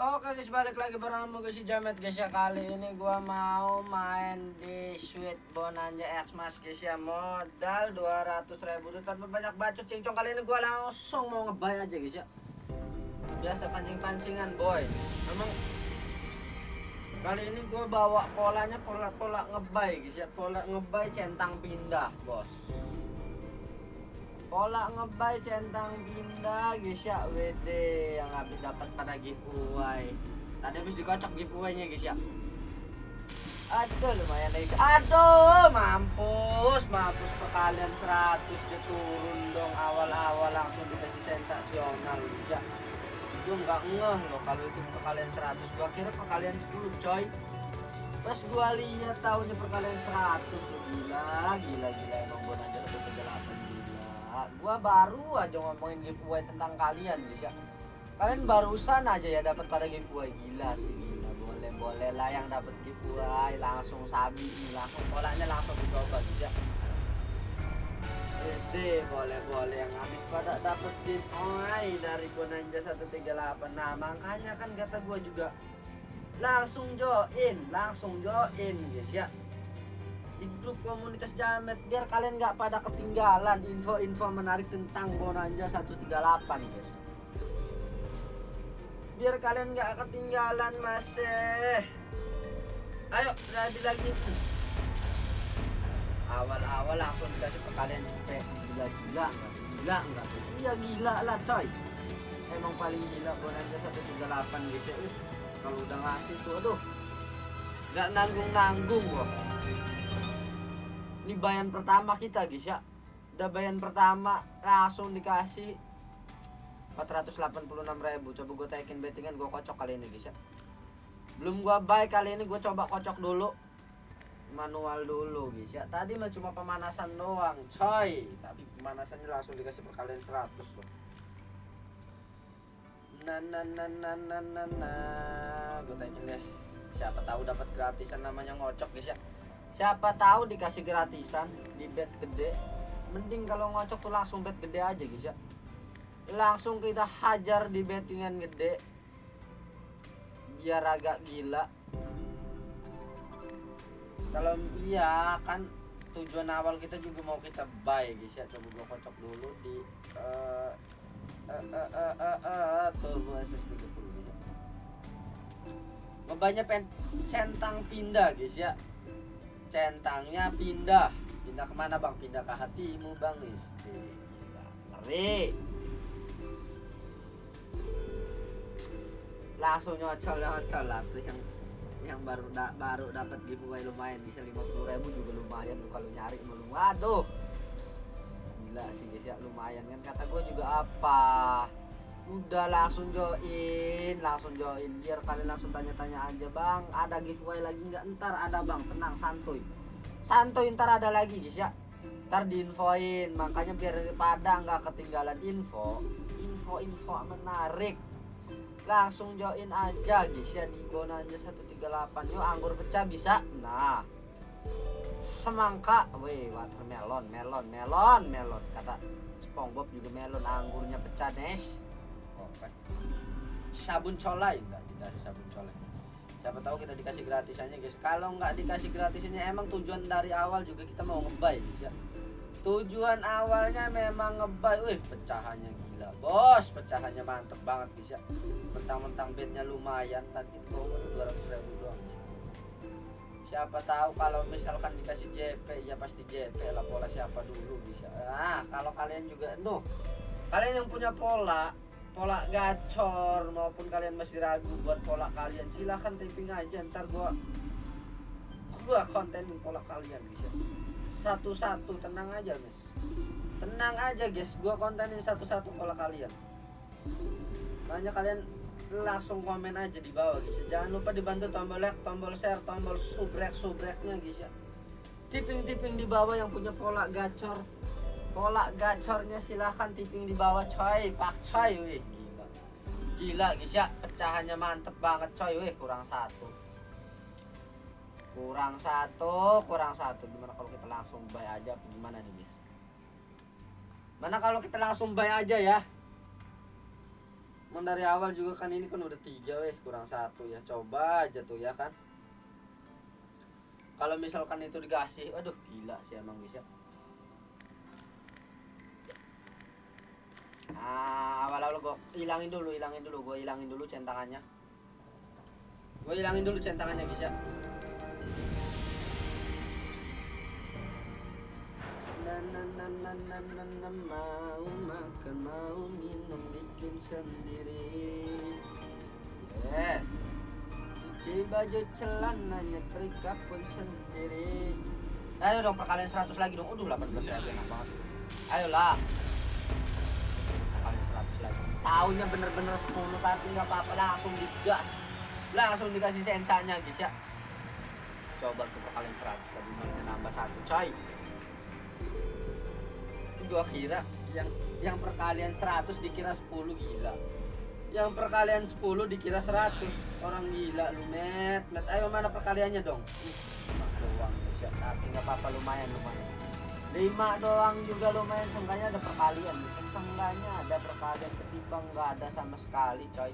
Oke guys balik lagi bersama gue si Jamet guys ya. Kali ini gua mau main di Sweet Bonanza X Mas guys ya. Modal 200 ribu. Tanpa banyak bacot cincong Kali ini gua langsung mau ngebay aja guys ya. Biasa pancing-pancingan boy. Memang Kali ini gua bawa polanya pola-pola ngebay guys ya. Pola ngebay centang pindah bos Pola ngebay centang pindah guys ya WD yang habis dapat pada giveaway. Tadi habis dikocok giveaway-nya guys ya. Aduh lumayan guys. Aduh mampus, mampus kalian 100 dia turun dong awal-awal langsung dikasih sensasional guys ya. Gue nggak ngeh loh kalau itu kalian 100 gua kira kalian 10 coy. Pas gua lihat tahunnya perkalian 100 gila gila gila emang gua aja udah kegelapan gua baru aja ngomongin giveaway tentang kalian guys ya. Kalian barusan aja ya dapat pada giveaway. Gila sih gila. Boleh boleh lah yang dapat giveaway. Langsung sabi langsung polanya langsung dicoba guys ya. Gede boleh boleh yang habis pada dapat giveaway dari Bonanja 138 nah makanya kan kata gua juga langsung join langsung join guys ya di grup komunitas Jamet biar kalian nggak pada ketinggalan info-info menarik tentang Bonanza 138 guys. Biar kalian nggak ketinggalan masih ayo lagi lagi. Awal-awal langsung dikasih ke kalian cepet gila-gila gila enggak iya gila lah coy. Emang paling gila Bonanza 138 guys. Ih, kalau udah ngasih tuh aduh. Nggak nanggung-nanggung loh ini bayan pertama kita guys ya. Udah bayan pertama langsung dikasih 486 ribu. Coba gue taikin bettingan gue kocok kali ini guys ya. Belum gue buy kali ini gue coba kocok dulu. Manual dulu guys ya. Tadi mah cuma pemanasan doang coy. Tapi pemanasannya langsung dikasih perkalian 100 loh. Nah nah nah nah nah nah gue taikin deh. Siapa tahu dapat gratisan namanya ngocok guys ya siapa tahu dikasih gratisan di bed gede. Mending kalau ngocok tuh langsung bed gede aja guys ya. Langsung kita hajar di bettingan gede. Biar agak gila. Kalau iya kan tujuan awal kita juga mau kita buy guys ya. Coba gua kocok dulu di uh, uh, uh, uh, uh, uh, turbo SSD dulu ya ngebanya centang pindah guys ya centangnya pindah. Pindah ke mana bang? Pindah ke hatimu bang istri ngeri. Langsung nyocol nyocol lah. Tuh yang yang baru da, baru dapat giveaway lumayan. Bisa 50 ribu juga lumayan tuh kalau nyari belum waduh. Gila sih guys ya. Lumayan kan. Kata gue juga apa udah langsung join langsung join. Biar kalian langsung tanya-tanya aja bang. Ada giveaway lagi nggak? Ntar ada bang. Tenang santuy. Santuy ntar ada lagi guys ya. Ntar diinfoin. Makanya biar pada nggak ketinggalan info info-info menarik. Langsung join aja guys ya di Bonanza 138 yuk anggur pecah bisa? Nah. Semangka. Weh watermelon melon melon melon kata SpongeBob juga melon. Anggurnya pecah Nes Oke. sabun colai enggak ada sabun colai. Siapa tahu kita dikasih gratisannya guys. Kalau nggak dikasih gratisannya emang tujuan dari awal juga kita mau ngebay ya tujuan awalnya memang ngebay wih pecahannya gila. Bos pecahannya mantep banget guys ya mentang-mentang bednya lumayan tadi itu dua ratus ribu doang. Siapa tahu kalau misalkan dikasih JP ya pasti JP lah pola siapa dulu bisa nah kalau kalian juga nuh kalian yang punya pola pola gacor maupun kalian masih ragu buat pola kalian silahkan typing aja ntar gua gua kontenin pola kalian guys ya. Satu-satu tenang aja guys. Tenang aja guys gua kontenin satu-satu pola kalian. Banyak kalian langsung komen aja di bawah guys ya. jangan lupa dibantu tombol like tombol share tombol subrek subreknya guys ya. Tipping-tipping di bawah yang punya pola gacor pola gacornya silahkan tipping di bawah coy. Pak coy wih gila. Gila guys ya. Pecahannya mantep banget coy wih kurang satu. Kurang satu kurang satu. Gimana kalau kita langsung buy aja? Gimana nih guys? Mana kalau kita langsung buy aja ya? Emang dari awal juga kan ini kan udah tiga weh. Kurang satu ya. Coba aja tuh ya kan? Kalau misalkan itu dikasih aduh gila sih emang bisa ah awal-awal gue hilangin dulu hilangin dulu gue hilangin dulu centangannya gue hilangin dulu centangannya guys ya mau makan mau minum bikin sendiri. Yes cuci baju celananya trika pun sendiri. Ayo dong perkalian 100 lagi dong. Aduh 18 ribu enak banget. Ayolah 100 lagi tahunnya bener-bener 10 tapi nggak apa-apa. Langsung digas. Langsung dikasih sensanya guys ya. Coba tuh perkalian 100 tadi mainnya nambah satu coy. Gua kira yang yang perkalian 100 dikira 10 gila. Yang perkalian 10 dikira 100 orang gila lu net net ayo mana perkaliannya dong? Ih, doang siap tapi nggak apa-apa lumayan lumayan lima doang juga lumayan seenggaknya ada perkalian. Seenggaknya ada perkalian ketimbang nggak ada sama sekali coy.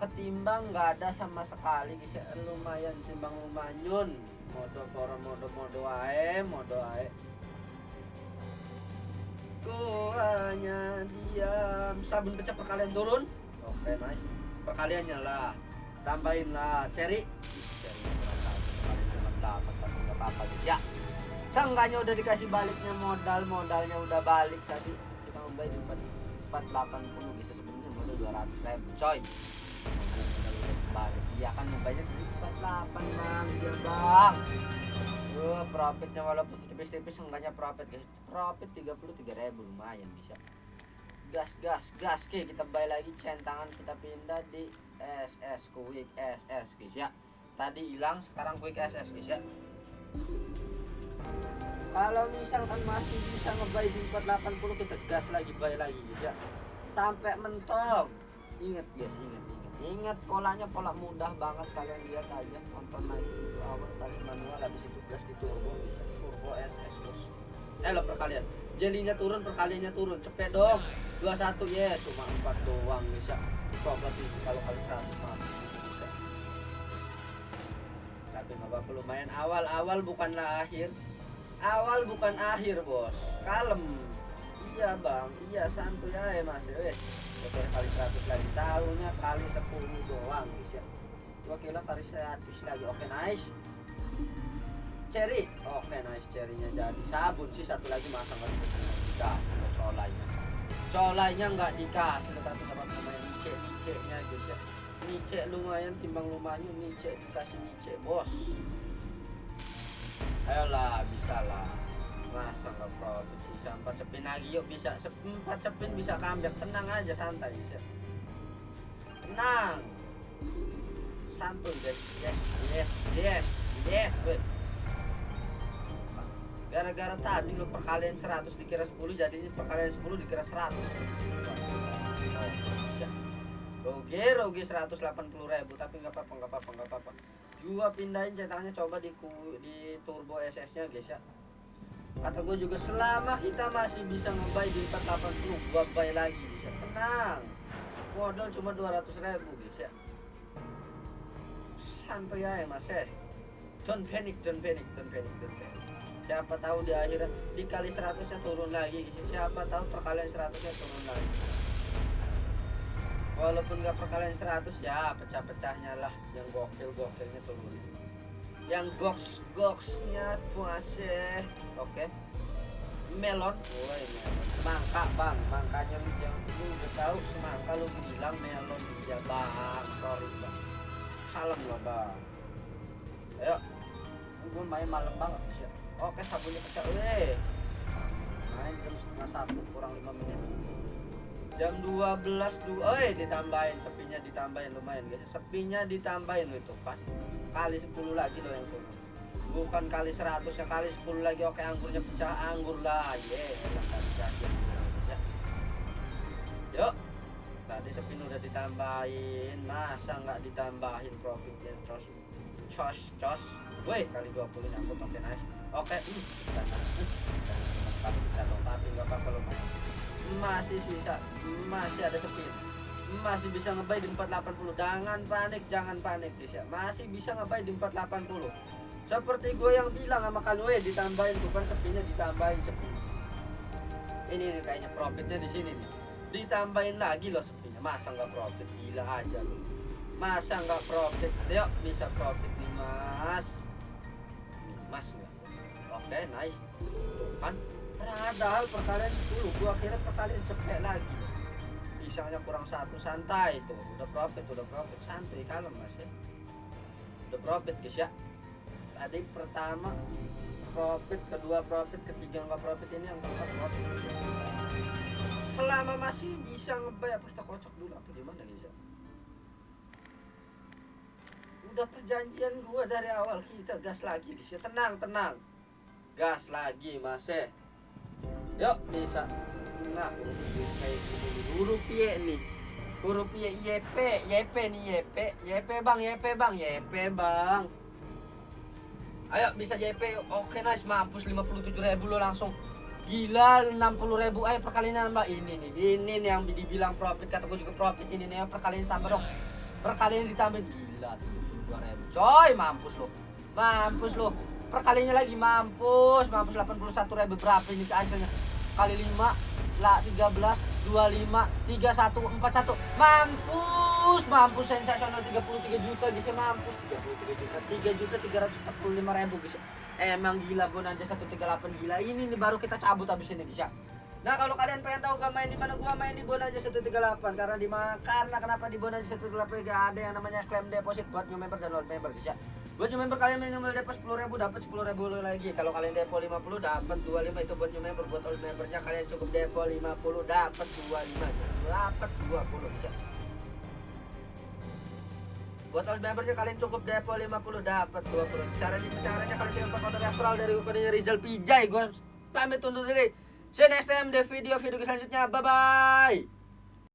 Ketimbang nggak ada sama sekali bisa lumayan timbang lumayan. Modo poro modo modo ae modo ae. Ku hanya diam. Sabun pecah perkalian turun. Oke nice Perkaliannya lah. Tambahin lah. Cherry. Cherry kurang Perkalian cuma nggak apa-apa ya Seenggaknya udah dikasih baliknya modal Modalnya udah balik tadi Kita membayar di 480 bisa sebenarnya modal 200 ribu coy balik Iya kan membayarnya di 48 bang Iya bang Duh, profitnya walaupun tipis-tipis enggaknya profit guys. Profit 33 ribu lumayan bisa. Gas gas gas ke kita balik lagi centangan kita pindah di SS Quick SS guys ya. Tadi hilang sekarang Quick SS guys ya. Kalau misalkan masih bisa ngebay di 480 kita gas lagi buy lagi ya. Sampai mentok. Ingat guys, ingat ingat. Ingat polanya pola mudah banget kalian lihat aja nonton naik itu awal tadi manual habis itu gas di turbo bisa turbo SS bos. Eh lo perkalian. Jelinya turun perkaliannya turun cepet dong 21 ya cuma 4 doang bisa coba itu kalau kali 100 mah tapi nggak apa-apa awal-awal bukanlah akhir awal bukan akhir bos. Kalem. Iya bang. Iya santuy aja mas. Eh Oke kali 100 lagi. Tahunya kali 10 doang bisa gua kira kali 100 lagi. Oke nice. Cherry. Oke nice. Cherrynya jadi sabun sih. Satu lagi masa nggak dikasih ke colainya. Colainya nggak dikasih. Tetapi apa namanya nice nice nya guys ya. Nice lumayan timbang lumayan nice dikasih nice bos ayolah bisa lah masa nggak profit bisa empat cepin lagi? Yuk bisa empat cepin bisa comeback tenang aja santai bisa tenang. Santuy guys. Yes yes yes yes gara-gara tadi lo perkalian 100 dikira 10 jadinya perkalian 10 dikira 100 Ya. Rugi, rugi 180 ribu tapi nggak apa-apa, nggak apa-apa, nggak apa-apa. Gua pindahin cetakannya coba di di turbo SS-nya guys ya. Kata gue juga selama kita masih bisa ngebay di 480 gua buy lagi bisa tenang. Modal cuma 200 ribu guys ya. Santai ya mas eh. Don't panic don't panic don't panic don't panic. Siapa tahu di akhiran dikali 100 nya turun lagi guys ya. siapa tahu perkalian 100 nya turun lagi walaupun nggak perkalian 100 ya pecah-pecahnya lah. Yang gokil-gokilnya turun yang goks goksnya puase oke. Melon. Woi semangka bang. Makanya lu jangan lu udah tahu semangka lu bilang melon ya bang. Sorry bang. Kalem lah bang. Ayo. Gue main malam banget oke sabunnya pecah. Weh. Main jam setengah satu kurang lima menit jam 12 dua eh ditambahin sepinya ditambahin lumayan guys. Sepinya ditambahin itu pas kali 10 lagi loh yang turun. Bukan kali 100 ya kali 10 lagi. Oke anggurnya pecah anggur lah. Ye enak tadi jadi ya. Yuk. Tadi sepin udah ditambahin. Masa nggak ditambahin profitnya cos cos cos. Weh kali 20 nyangkut oke nice oke hmm, dan tapi kita dong tapi nggak apa-apa masih sisa masih ada sepin masih bisa ngebay di 480 jangan panik jangan panik guys ya. Masih bisa ngebay di 480 seperti gue yang bilang sama Kanwe ditambahin bukan sepinya ditambahin sepi. Ini nih kayaknya profitnya di sini nih. Ditambahin lagi loh sepinya. Masa nggak profit? Gila aja loh masa nggak profit? Yuk bisa profit nih mas. Mas nggak? Oke nice. Tuh kan padahal perkalian 10 gua kira perkalian cepet lagi. Pisangnya kurang satu santai itu. Udah profit udah profit. Santai kalem mas ya. Udah profit guys ya. Tadi pertama profit kedua profit ketiga nggak profit ini yang keempat profit. Selama masih bisa ngebay apa kita kocok dulu. Apa gimana guys ya? Udah perjanjian gua dari awal kita gas lagi guys ya. Tenang tenang. Gas lagi mas ya yuk bisa. Nah. Kayak huruf Y nih huruf Y YP YP nih YP YP bang YP bang. YP bang. Ayo bisa YP oke nice. Mampus 57 ribu lo langsung. Gila 60 ribu. Ayo perkalian nambah. Ini nih ini nih yang dibilang profit. Kata gue juga profit. Ini nih perkalian tambah dong. Perkalian ditambah gila 72 ribu. Coy mampus lo. Mampus lo. Perkalinya lagi mampus. Mampus 81 ribu. Berapa ini hasilnya kali 5 lah 13 25 31 41 mampus mampus sensasional 33 juta guys ya mampus. 33 juta 3 juta 345 ribu guys ya. emang gila bonanza 138 gila. Ini nih baru kita cabut habis ini guys ya. Nah kalau kalian pengen tahu gak main di mana gua main di Bonanza 138 karena di karena kenapa di Bonanza 138 gak ada yang namanya klaim deposit buat new member dan old member guys ya. Buat member kalian minimal depo 10 ribu dapat 10 ribu lagi. Kalau kalian depo 50 dapat 25 itu buat new member buat old membernya kalian cukup depo 50 dapat 25 dapat 20 guys ya. Buat old membernya kalian cukup depo 50 dapat 20. Caranya caranya kalian tinggal pakai referral dari kodenya Rizal Pijay. Gua pamit undur diri. See you next time di video-video selanjutnya. Bye bye.